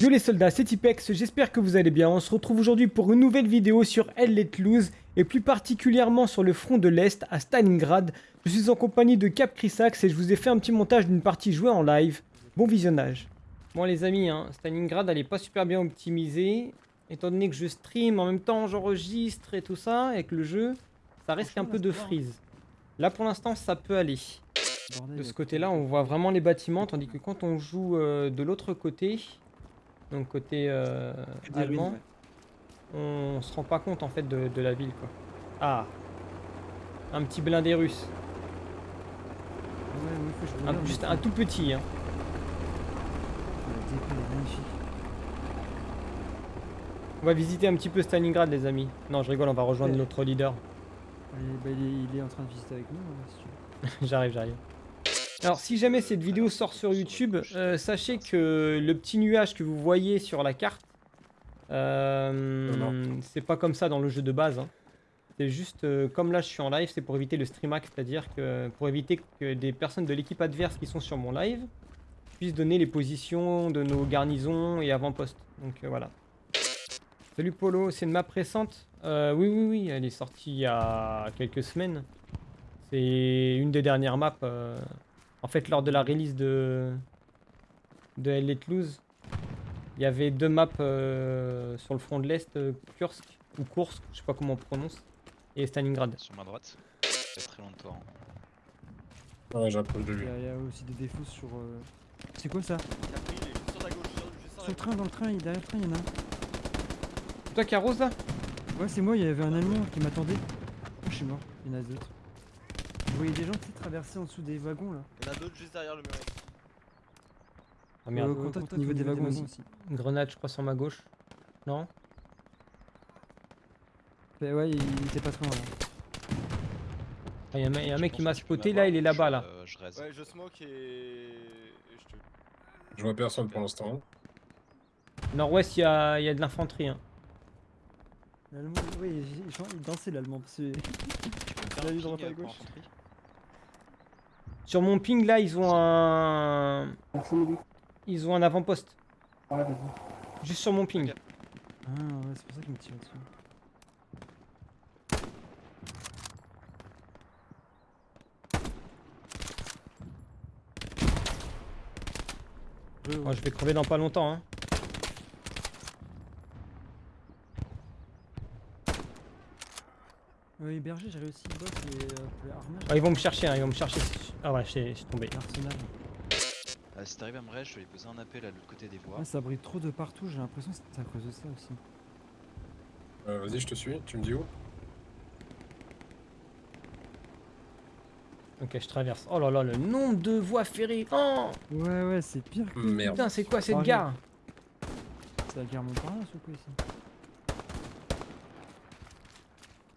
Yo les soldats, c'est Tipex, j'espère que vous allez bien. On se retrouve aujourd'hui pour une nouvelle vidéo sur Elle Let Loose et plus particulièrement sur le front de l'Est à Stalingrad. Je suis en compagnie de Cap Crisax et je vous ai fait un petit montage d'une partie jouée en live. Bon visionnage. Bon les amis, hein, Stalingrad elle pas super bien optimisée. Étant donné que je stream en même temps j'enregistre et tout ça avec le jeu, ça risque un peu de freeze. Là pour l'instant ça peut aller. De ce côté-là, on voit vraiment les bâtiments, tandis que quand on joue euh, de l'autre côté, donc côté euh, allemand, on se rend pas compte en fait de, de la ville quoi. Ah, un petit blindé russe. Ouais, ouais, faut que je Un- juste un tout petit. Hein. On va visiter un petit peu Stalingrad les amis. Non, je rigole, on va rejoindre Ouais. notre leader. Il est, bah, il est- il est en train de visiter avec nous, hein, si j'arrive, j'arrive. Alors, si jamais cette vidéo sort sur YouTube, euh, sachez que le petit nuage que vous voyez sur la carte, euh, c'est pas comme ça dans le jeu de base. hein. C'est juste, euh, comme là je suis en live, c'est pour éviter le stream hack, c'est-à-dire que pour éviter que des personnes de l'équipe adverse qui sont sur mon live puissent donner les positions de nos garnisons et avant-postes. Donc voilà. Salut Polo, c'est une map récente Euh, Oui, oui, oui, elle est sortie il y a quelques semaines. C'est une des dernières maps. euh, En fait, lors de la release de, de Let Loose, il y avait deux maps euh, sur le front de l'Est, euh, Kursk ou Kursk, je sais pas comment on prononce, et Stalingrad. Sur ma droite. Il y a très longtemps. Ouais, j'approche de lui. il y a aussi des défauts sur. euh, C'est quoi ça? Sur gauche, le train, dans le train, il est derrière le train, il y en a un. C'est toi qui arrose là Ouais, c'est moi, il y avait un Allemand qui m'attendait. Oh, je suis mort, il y en a d'autres. Vous voyez des gens qui traverser en dessous des wagons là Il y en a d'autres juste derrière le mur. Ah merde, Au contact, au niveau des wagons aussi. une grenade je crois sur ma gauche. Non? Bah ouais, il il était pas très loin là. Ah, Il y a un, y a un Je mec qui m'a spoté là, il est là-bas je- là. euh, je. Ouais, je smoke et. et je te. Je vois personne pour l'instant. Nord-ouest, il y a, il y a de l'infanterie. hein. L'allemand, oui, il, dansait l'allemand parce que. Tu peux me faire Il a un du droit ping, à euh, pour gauche. Sur mon ping là, ils ont un. Ils ont un avant-poste. Juste sur mon ping. Ah ouais, c'est pour ça qu'il me tire dessus. Oh, je vais crever dans pas longtemps. Hein. Oui, Berger, j'ai réussi le boss et euh, Armage. Ah, ils vont me chercher, hein, ils vont me chercher. Ah ouais, j'ai j'ai tombé. L'arsenal. Ah, si t'arrives à me raise, je vais lui poser un appel à l'autre côté des voies. Ouais, ça brille trop de partout, j'ai l'impression que c'est à cause de ça aussi. Euh, Vas-y, je te suis. Tu me dis où? Ok, je traverse. Oh là là, le nombre de voies ferrées. Oh Ouais, ouais, c'est pire que. Merde. Putain, c'est quoi cette gare? C'est la guerre Montparnasse ou quoi ici?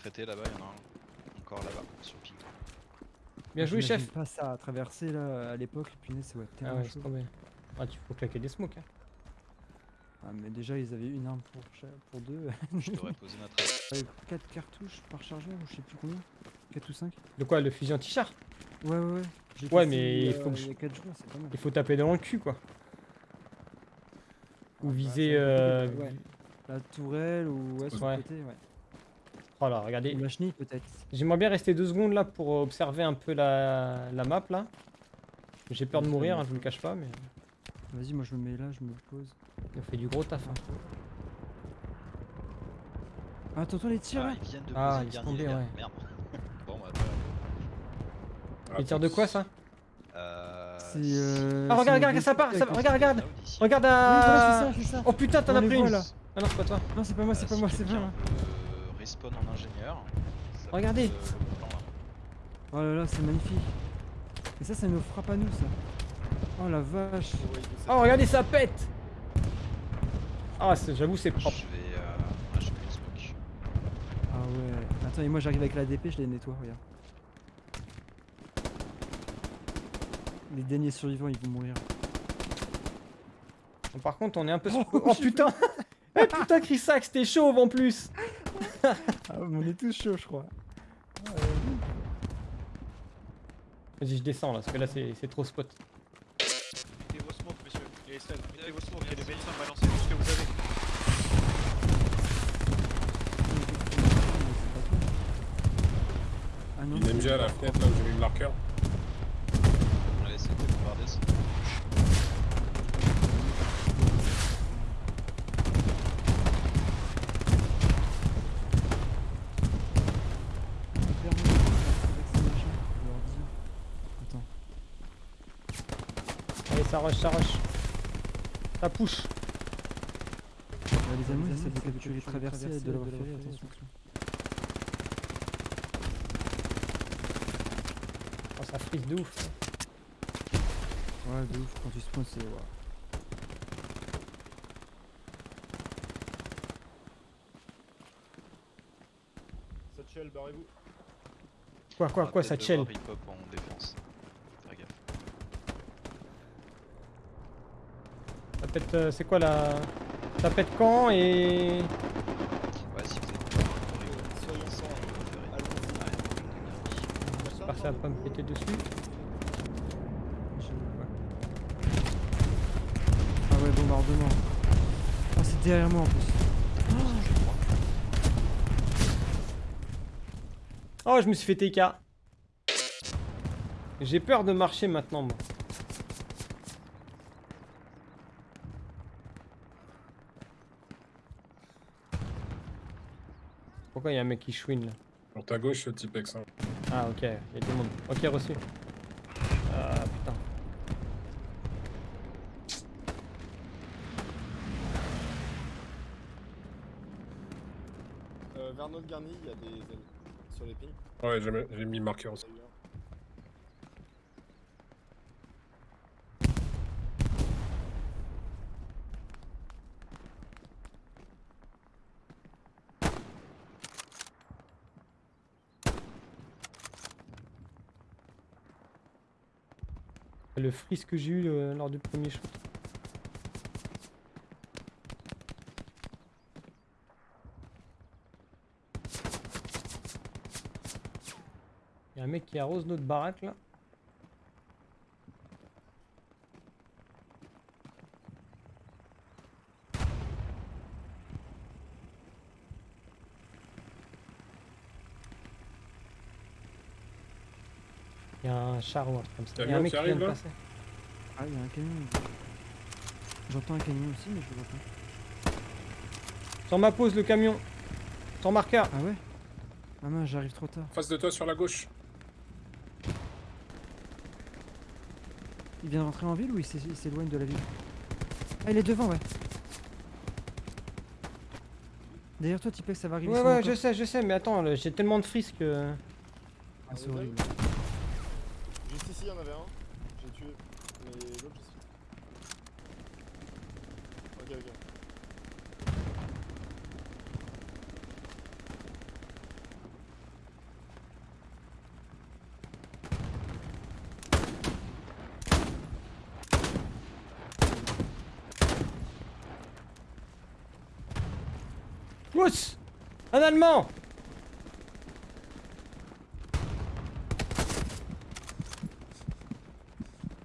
Traité là-bas, il y en a un. Encore là-bas, sur le ping. Bien joué, J'imagine chef. pas ça à traverser là à l'époque, punaise, ça va être Ah ouais, c'est tombé. Ah, tu faut claquer des smokes. Hein. Ah, mais déjà, ils avaient une arme pour, pour deux. Je ma trace. Avec 4 cartouches par chargeur, ou je sais plus combien. 4 ou 5 De quoi Le fusil anti-char? Ouais, ouais, ouais. J'ai Ouais, mais il euh, faut que il je- y a 4 jours, c'est pas mal. Il faut taper dans le cul, quoi. Ou Bah, viser. Euh... ouais. La tourelle ou ouais, sur Ouais. le côté, ouais. Oh là, regardez. Ou la chenille peut-être. J'aimerais bien rester deux secondes là pour euh, observer un peu la, la map là. J'ai peur de mourir, hein, je vous le cache pas, mais Vas-y, moi je me mets là, je me pose. on fait du gros taf. hein. Ah, t'entends les tirs Ah, ils viennent de Ah, ils sont tombés, ouais. Merde. bon, bah, Ah, Les tirs de quoi ça? Euh, C'est. Euh, Ah, regarde, regarde, des ça part, ça- regarde, regarde. Regarde Oui, à... voilà, ça, ça. Oh putain, t'en as pris une là. Ah non, c'est pas toi. Non, c'est pas moi, c'est Euh, pas moi, c'est pas moi. Peut Respawn en ingénieur. ça Regardez. peut être, euh, le plan, là. Oh là là, c'est magnifique. Et ça, ça nous frappe à nous ça. Oh la vache. Oh, regardez, ça pète Ah, c'est- j'avoue, c'est propre. Je vais. Euh... Ah, je peux smoke. Ah ouais. Attends, et moi j'arrive avec la DP, je les nettoie, regarde. Les derniers survivants, ils vont mourir. Par contre, on est un peu... Oh, Oh, putain Eh hey, putain, Chrisax, t'es chauve en plus ah, On est tous chauds, je crois. Vas-y, je descends là, parce que là, c'est trop spot. Mettez vos smokes, monsieur. Vos. Il y a des médecins balancés tout ce que vous avez. Ah non, MG à la fenêtre, là où j'ai mis le marqueur. Rush, ça rush. Ça push. Les ils essaient de capturer les traversées et de l'avoir fait, attention. Oh, ça frise de ouf. Ouais, de ouf, quand tu spawns, c'est. Ouais. Satchel, barrez-vous. Quoi, quoi, quoi, peut-être ça chill devoir hip-hop en défense. Fais gaffe. Ça pète, euh, c'est quoi la... Ça pète quand et... Ouais, si vous êtes. J'espère que ça va pas me péter dessus. Ah ouais, bombardement. Ah, c'est derrière moi en plus. Oh, je me suis fait TK. J'ai peur de marcher maintenant, moi. Pourquoi il y a un mec qui chouine là Sur ta gauche, le Tipex. Hein. Ah ok, il y a du monde. Ok, reçu. Ah putain. Euh, vers notre garni, il y a des ennemis. Sur les pings. Ouais, j'ai mis- j'ai mis le marqueur aussi. Le freeze que j'ai eu euh, lors du premier shoot. Il y a un mec qui arrose notre baraque là. Un char ou un truc comme ça. Il y a Camion un mec qui vient de passer. Ah, il y a un camion. J'entends un camion aussi, mais je le vois pas. Sur ma pause le camion. Sur marqueur. Ah ouais? Ah mince, j'arrive trop tard. Face de toi sur la gauche. Il vient de rentrer en ville ou il s'é- il s'éloigne de la ville? Ah, il est devant, ouais. Derrière toi, Tipex, ça va arriver. Ouais ouais je sais je sais mais attends j'ai tellement de frisques que... Ah, c'est horrible ici, il y en avait un. J'ai tué. Mais l'autre, je suis. Ok, ok. Pousse Un allemand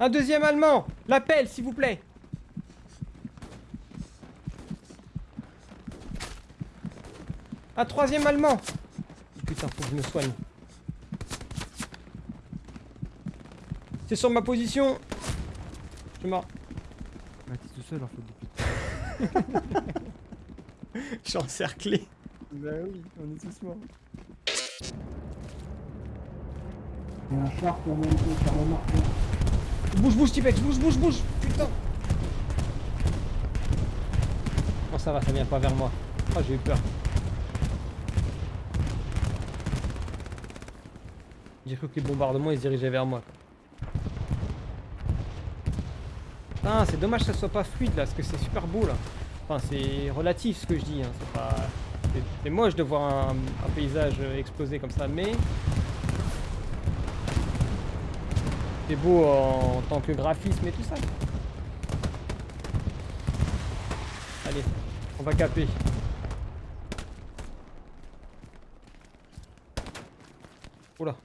Un deuxième allemand L'appel s'il vous plaît Un troisième allemand Putain faut que je me soigne. C'est sur ma position Je suis mort. Bah, t'es tout seul en fait depuis. Je suis encerclé. Bah oui, on est tous morts. Bouge, bouge, Tipex, bouge, bouge, bouge Putain Oh ça va, ça vient pas vers moi. Oh j'ai eu peur. J'ai cru que les bombardements ils se dirigeaient vers moi. Putain, c'est dommage que ça soit pas fluide là, parce que c'est super beau là. Enfin, c'est relatif ce que je dis, hein. c'est pas... c'est- moche de voir un, paysage exploser comme ça, mais... C'est beau en tant que graphisme et tout ça. Allez, on va caper. Oula.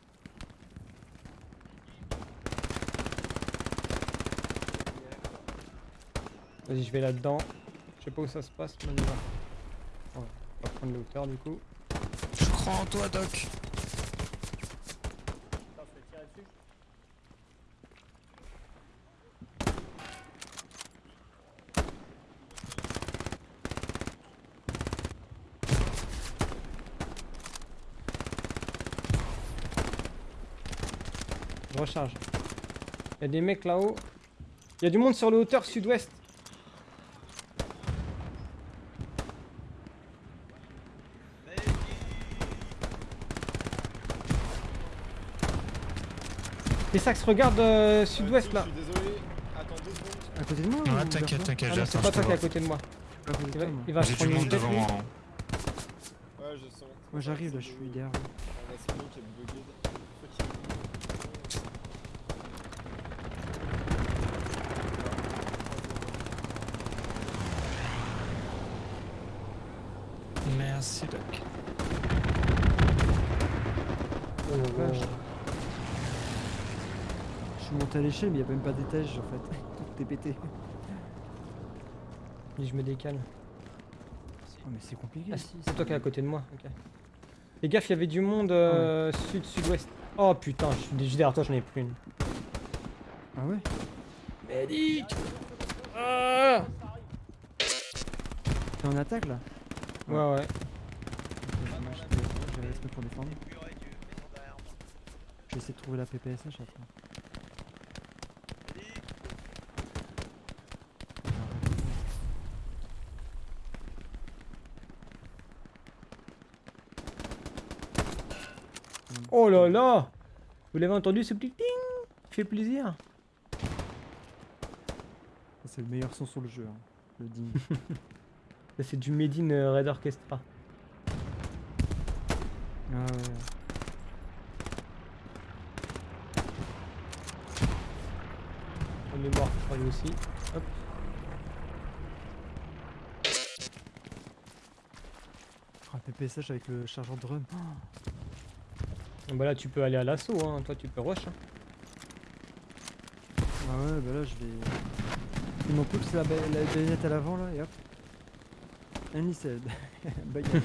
Vas-y, je vais là-dedans. Je sais pas où ça se passe, mais on y va prendre de hauteur du coup. Je crois en toi, Doc. Recharge. Il y a des mecs là-haut. Il y a du monde sur le hauteur sud-ouest. Les sax, regarde euh, sud-ouest là. Je suis désolé. Attends deux secondes. À côté de moi vers t'inquiète, t'inquiète, Ah non, c'est j'attends, pas toi qui est à côté de moi. Il va, se prendre une monde tête devant lui. moi. Ouais, je sens. Moi j'arrive là, je suis derrière. Merci, Doc. Oh. Vache. Je suis monté à l'échelle, mais il n'y a même pas d'étage en fait. Tout est pété. Puis je me décale. Oh, mais c'est compliqué Ah, ici. c'est toi qui es à côté de moi. ok. Fais gaffe, il y avait du monde euh, sud-sud-ouest. Oh putain, je suis déjà derrière toi, j'en ai plus une. Ah ouais? Médic Ah T'es en attaque là? Ouais, ouais. Ok, moi, je vais- je vais rester pour défendre. Je vais essayer de trouver la PPSH après. Oh là Vous l'avez entendu ce petit ting? Fait plaisir. C'est le meilleur son sur le jeu, hein, le ding. C'est du Made in euh, Red Orchestra. ah ouais. On est mort, je crois lui aussi. Hop. Oh, PPSH avec le chargeur de run. Oh, Ah Bah là, tu peux aller à l'assaut, hein. toi tu peux rush. hein. Ah ouais, bah là je vais. Il m'en pousse la, ba- la baïonnette à l'avant là et hop. Said. Baguette.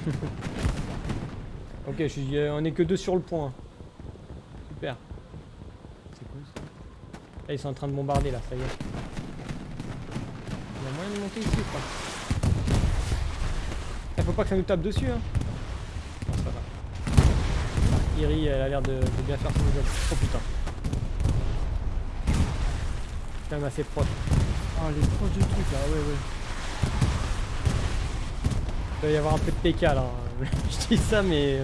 Ok, je suis, euh, on est que deux sur le point. Super. C'est quoi ça? Là, ils sont en train de bombarder là, ça y est. Il y a moyen de monter ici ou pas Eh, Faut pas que ça nous tape dessus hein. Iri, elle a l'air de, de bien faire son job. Oh putain. Quand même assez proche. Ah, les proches du truc là, ouais, ouais. Il doit y avoir un peu de PK là. je dis ça mais...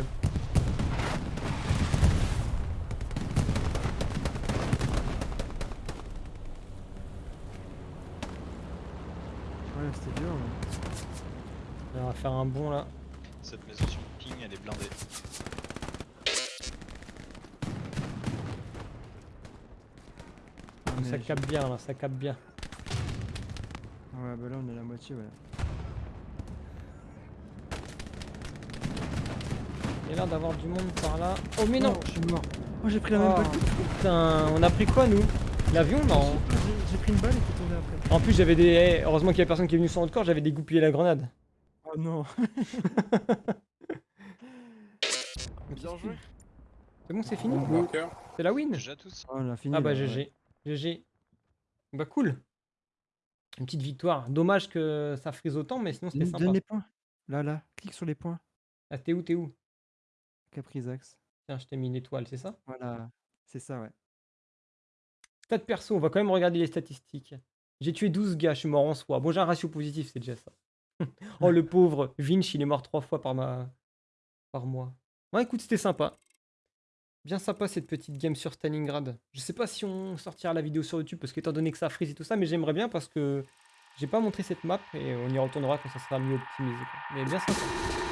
Ouais, c'était dur. mais- On va faire un bond là. Cette maison sur ping, elle est blindée. Ça capte bien là, ça capte bien. Ouais, bah là on est à la moitié, ouais. Il y a l'air d'avoir du monde par là. Oh mais non Oh, je suis mort. Oh, j'ai pris la même Oh, balle. Putain, on a pris quoi nous? L'avion Non. J'ai- pris une balle et t'es tombé après. En plus j'avais des... eh, heureusement qu'il y a personne qui est venu sur notre corps, j'avais dégoupillé la grenade. Oh non. Bien joué. C'est bon, c'est fini. C'est la win Déjà tous Oh, on a fini. Ah bah. GG. GG. Bah cool. Une petite victoire. Dommage que ça frise autant, mais sinon c'était sympa. donne les points. Là, là. Clique sur les points. Ah t'es où, t'es où? Caprisax. Tiens, je t'ai mis une étoile, c'est ça? Voilà. C'est ça, ouais. Stats perso, on va quand même regarder les statistiques. J'ai tué 12 gars, je suis mort en soi. Bon, j'ai un ratio positif, c'est déjà ça. oh, le pauvre Vinch, il est mort trois fois par, ma... par mois. Ouais, écoute, c'était sympa. Bien sympa cette petite game sur Stalingrad. Je sais pas si on sortira la vidéo sur YouTube, parce qu'étant donné que ça frise et tout ça, mais j'aimerais bien parce que j'ai pas montré cette map et on y retournera quand ça sera mieux optimisé. Mais bien sympa.